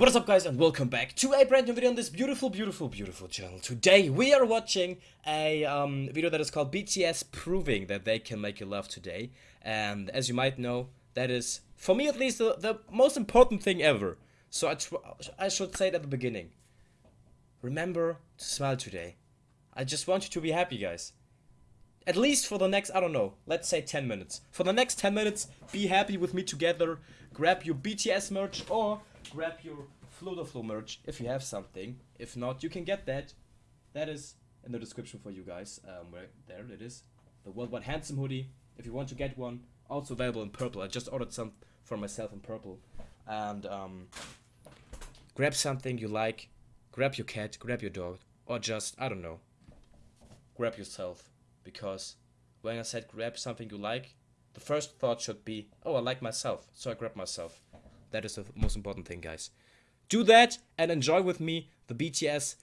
What is up guys and welcome back to a brand new video on this beautiful, beautiful, beautiful channel. Today we are watching a um, video that is called BTS Proving That They Can Make You Laugh Today. And as you might know, that is, for me at least, the, the most important thing ever. So I, I should say it at the beginning. Remember to smile today. I just want you to be happy guys. At least for the next, I don't know, let's say 10 minutes. For the next 10 minutes, be happy with me together. Grab your BTS merch or grab your Flow merch if you have something. If not, you can get that. That is in the description for you guys. Um, where there it is, the Worldwide Handsome hoodie. If you want to get one, also available in purple. I just ordered some for myself in purple. And um, grab something you like. Grab your cat, grab your dog, or just I don't know. Grab yourself because when I said grab something you like, the first thought should be, oh, I like myself, so I grab myself. That is the most important thing, guys. Do that and enjoy with me the BTS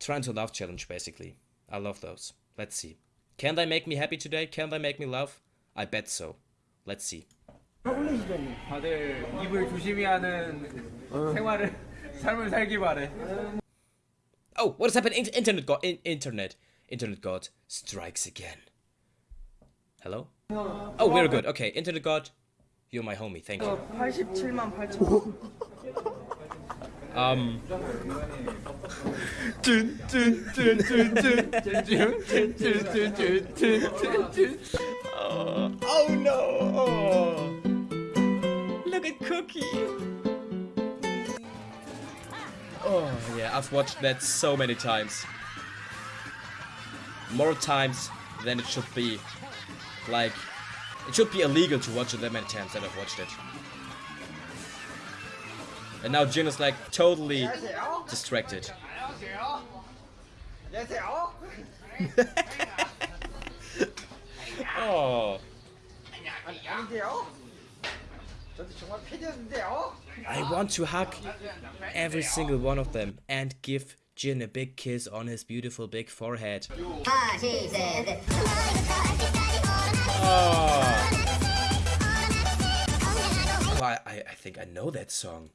Trying to Love challenge, basically. I love those. Let's see. Can they make me happy today? Can they make me laugh? I bet so. Let's see. 다들 입을 조심히 하는 생활을 삶을 살길 바래. Oh, what has happened? In internet god, in internet, internet god strikes again. Hello? Oh, we're good. Okay, internet god, you're my homie. Thank you. 87만 8천. Um, oh, oh no! Oh. Look at Cookie. Oh yeah, I've watched that so many times. More times than it should be. Like, it should be illegal to watch it that many times that I've watched it. And now Jin is like totally distracted. oh. I want to hug every single one of them and give Jin a big kiss on his beautiful big forehead. Ah, Oh. I, I think I know that song.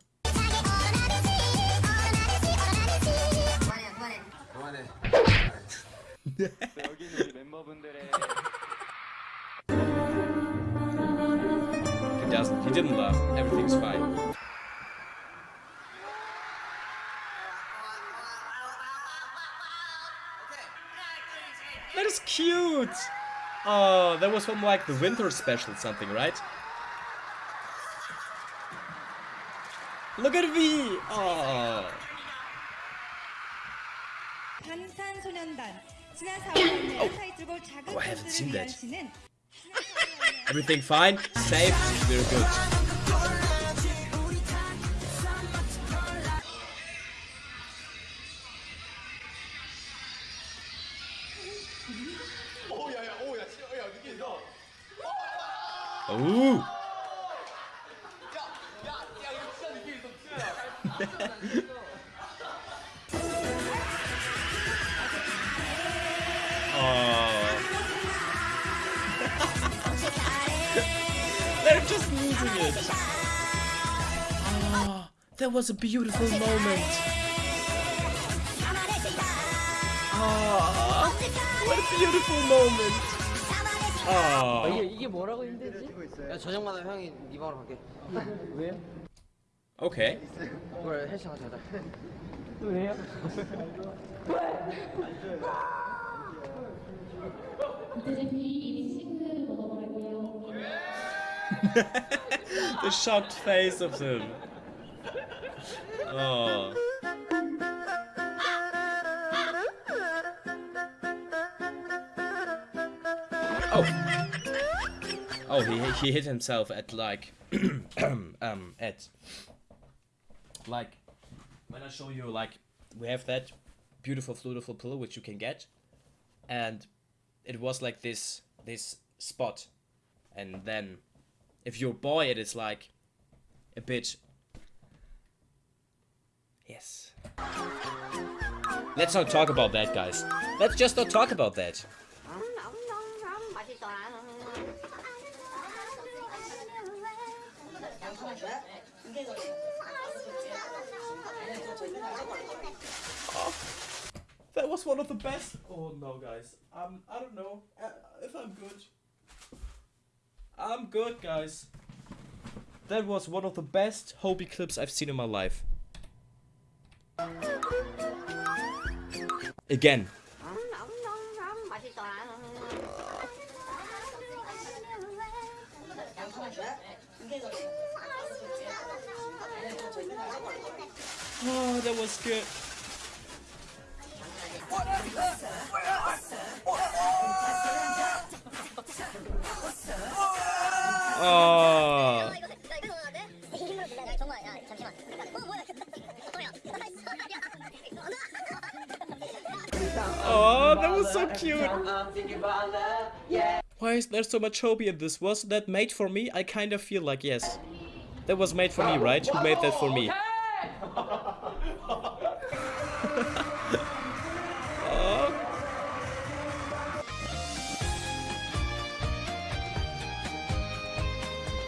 he doesn't. He didn't laugh. Everything's fine. That is cute! Oh, that was from like the winter special something, right? Look at me! Oh. Oh. oh, I haven't seen that. Everything fine? Safe? Very good. Ooh! oh. They're just losing it. Oh, that was a beautiful moment. Oh, what a beautiful moment. Oh. 이게 이게 뭐라고 힘들지? 야 저녁마다 형이 네 방으로 갈게. 왜요? Okay. 그래 헬스 가자. 왜요? the shocked face of them. Oh. Oh. Oh, he he hit himself at like um at like when I show you like we have that beautiful beautiful pillow which you can get and it was like this this spot. And then if you're a boy it is like a bit yes. Let's not talk about that guys. Let's just not talk about that That was one of the best. Oh no, guys. Um, I don't know uh, if I'm good. I'm good, guys. That was one of the best Hobie clips I've seen in my life. Again. Oh. Oh, that was so cute. Why is there so much Hobie in this? Was that made for me? I kind of feel like yes. That was made for me, right? Who made that for me?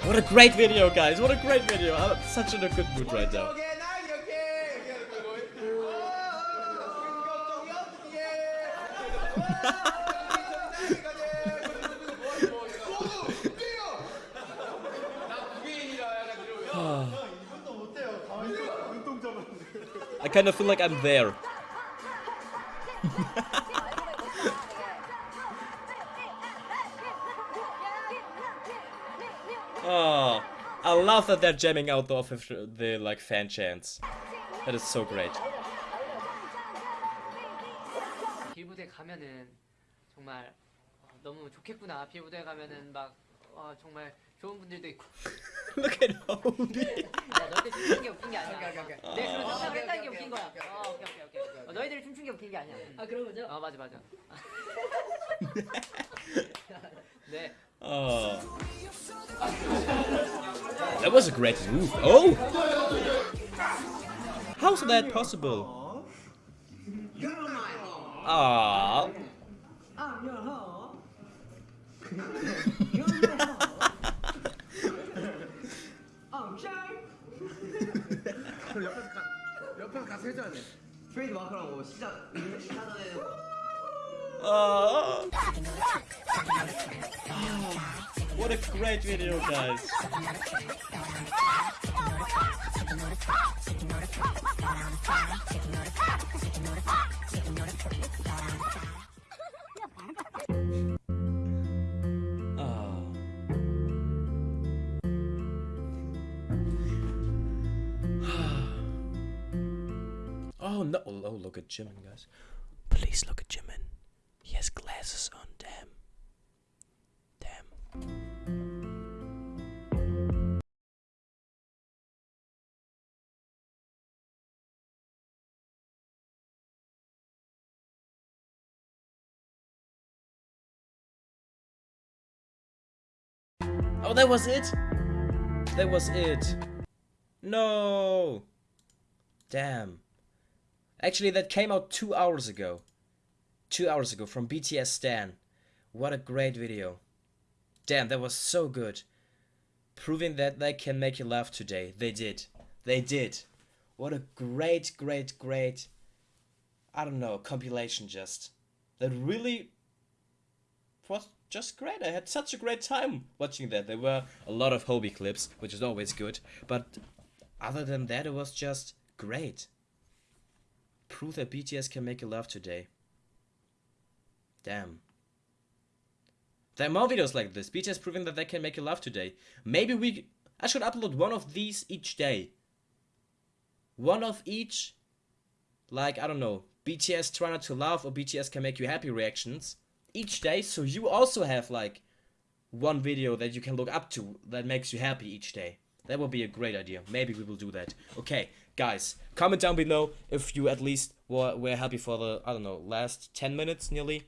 What a great video, guys! What a great video! I'm such in a good mood right now. I kind of feel like I'm there. Oh, I love that they're jamming out off of the like fan chants. That is so great. 빌부대 가면은 정말 어, 너무 좋겠구나. 빌부대 가면은 막 어, 정말 좋은 분들도 있고. Look at Hobie. 야, 너희들 춤춘 게 웃긴 게 아니야. 내 그런 상상을 했다는 게 웃긴 거야. 어, 오케이, 오케이, 오케이. 어, 너희들이 춤춘 게 웃긴 게 아니야. 아, 그런 거죠? 어, 맞아, 맞아. 네. Oh. That was a great move. Oh! How's that possible? Ah. 옆 What a great video, guys! Ah. Oh no! Oh, look at Jimin, guys. Please look at Jimin. He has glasses Oh, that was it? That was it. No. Damn. Actually, that came out two hours ago. Two hours ago from BTS Stan. What a great video. Damn, that was so good. Proving that they can make you laugh today. They did. They did. What a great, great, great, I don't know, compilation just. That really was just great. I had such a great time watching that. There were a lot of Hobie clips, which is always good. But other than that, it was just great. Prove that BTS can make you laugh today. Damn. There are more videos like this. BTS proving that they can make you laugh today. Maybe we... I should upload one of these each day. One of each. Like, I don't know. BTS try not to laugh or BTS can make you happy reactions. Each day. So you also have like one video that you can look up to that makes you happy each day. That would be a great idea. Maybe we will do that. Okay, guys, comment down below if you at least were, were happy for the, I don't know, last 10 minutes nearly.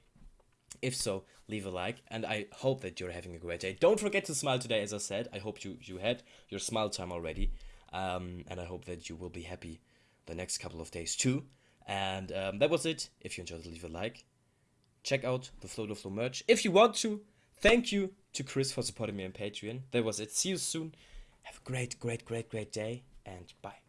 If so, leave a like, and I hope that you're having a great day. Don't forget to smile today, as I said. I hope you, you had your smile time already. Um, and I hope that you will be happy the next couple of days too. And um, that was it. If you enjoyed leave a like. Check out the Flow to Flow merch if you want to. Thank you to Chris for supporting me on Patreon. That was it. See you soon. Have a great, great, great, great day, and bye.